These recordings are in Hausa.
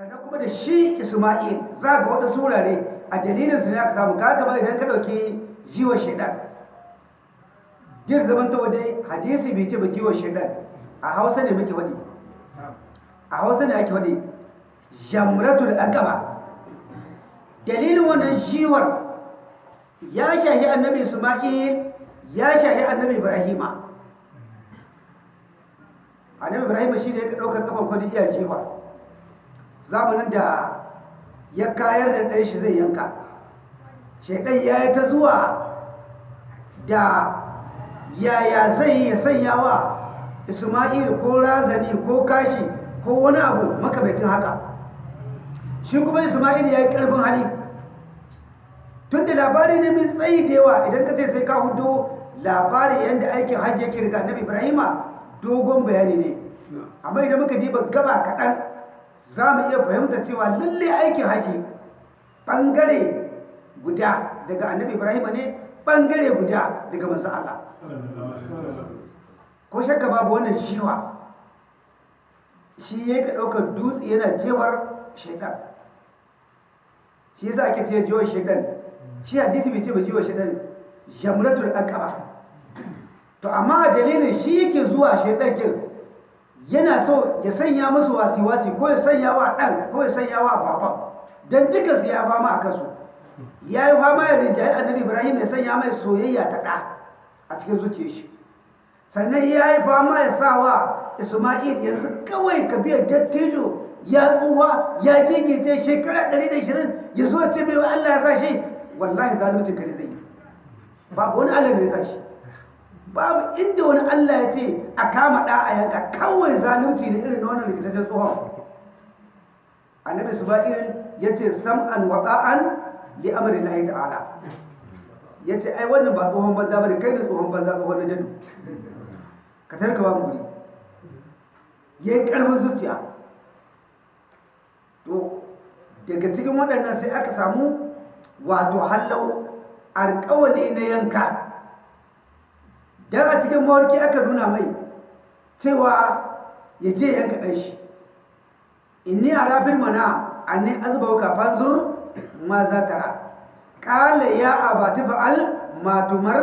sannan kuma da shi isma'il za ga waɗansu wurare a dalilin su ne aka samu. Ka kamar idan ka ɗauki jiwa shaidan gir zaman ta wadai hadisi bai ce ba jiwa shaidan a hausa ne muke wadi a hausa ne ake wadi jamratul aqaba. Dalilin wannan jiwar ya shahi annabi isma'il ya shahi annabi ibrahima. Annabi ibrahima shi ne ya ɗaukar kafar kwadi iya jiwa. Zamanin da ya kayar da ɗan shi zai yanka. Shaidan ya yi ta zuwa da yaya zai yi ya sanya wa isma'il ko razani ko kashi ko wani abu makamaitin haka. Shi kuma isma'il ya yi ƙarfin hali. Tun da labari ne mai tsayi da yawa idan ka ce sai ka huɗu labari yadda aikin hajji yake riga annabi ibrahima dogon bayani ne. Amma idan muka diba gaba kaɗan za mu iya fahimta cewa lalle aikin hajji ɓangare guda daga annabi ibrahima ne ɓangare guda daga manzan Allah. Ko shakka babu wannan shiwa. Shi ya ka ɗaukar dutse yana jewar shaidan. Shi yasa ake ce jiwar shaidan. Shi hadisi bai ce ba jiwar shaidan jamratul aqaba. To amma dalilin shi yake zuwa shaidan kin yana so ya sanya musu wasi-wasi ko ya sanya wa ɗan ko ya sanya wa baban. Don duka su ya fama a kansu. Ya yi fama ya rinjaye annabi ibrahim ya sanya mai soyayya ta ɗa a cikin zuciya shi. Sannan ya yi fama ya sa wa isma'il yanzu kawai ka biya dattijo ya tsuwa ya gigice shekara 120 ya zo ce mai allah ya sa shi. Wallahi zaluncin kare zai babu wani allah da ya sa shi. Babu inda wani Allah ya ce a kama ɗa a yanka kawai zalunci da irin wannan rikitaccen tsohon. Annabi suba'il ya ce sam'an wa ta'an li amri lahi ta'ala. Ya ce ai wannan ba tsohon banza ba kai da tsohon banza tsohon na jadu. Ka tafi ka ba guri. Ya yi ƙarfin zuciya. To daga cikin waɗannan sai aka samu wato hallau alƙawali na yanka. Dan a cikin mawarki aka nuna mai cewa ya je yanka ɗan shi. Inni a rafin mana anni azba ka fanzur ma za tara ƙala ya abati fa'al matumar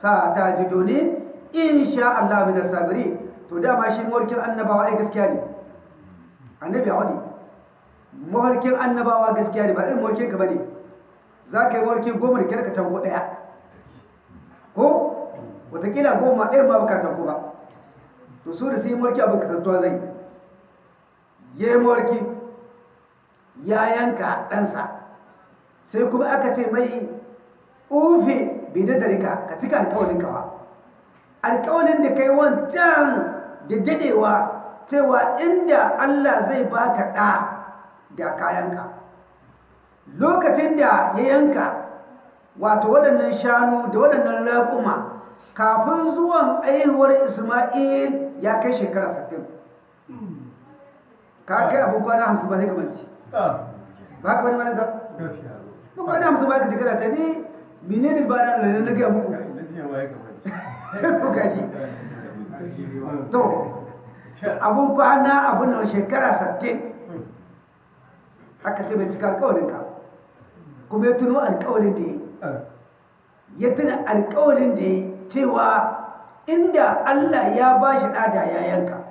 sa ta ji doni insha Allah min sabiri. To dama shi mawarkin annabawa ai gaskiya ne. Annabi a wani mawarkin annabawa gaskiya ne ba irin mawarkin ka ba ne za ka yi mawarki goma da kyar ka can ko ɗaya. Wataƙila goma ɗaya ma baka tanko ba. To su da su yi mulki abin kasantuwa zai ya yi mulki ya yanka ɗansa sai kuma aka ce mai ufe bai da darika ka cika alkawalin ka ba alkawalin da kai wancan da dadewa cewa inda Allah zai baka ɗa da kayanka lokacin da ya yanka wato waɗannan shanu da waɗannan raƙuma kafin zuwan aihuwar isma'il ya kai shekara 60 ka kai abin kwana hamsin ba zai kamanci ba ka wani manasa ba kwana hamsin ba ka jikara ta ne mine ne ba na lalata na gaya muku? To abin kwana abin nan shekara 60 aka ce bai cika alkawalinka kuma ya tuno alkawalin da ya ya tuna alkawalin da ya cewa inda Allah ya ba shi ɗada ya yanka